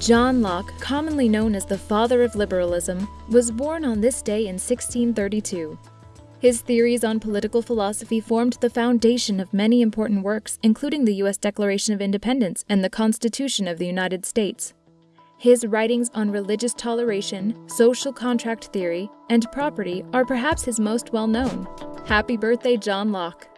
John Locke, commonly known as the father of liberalism, was born on this day in 1632. His theories on political philosophy formed the foundation of many important works, including the U.S. Declaration of Independence and the Constitution of the United States. His writings on religious toleration, social contract theory, and property are perhaps his most well known. Happy birthday, John Locke!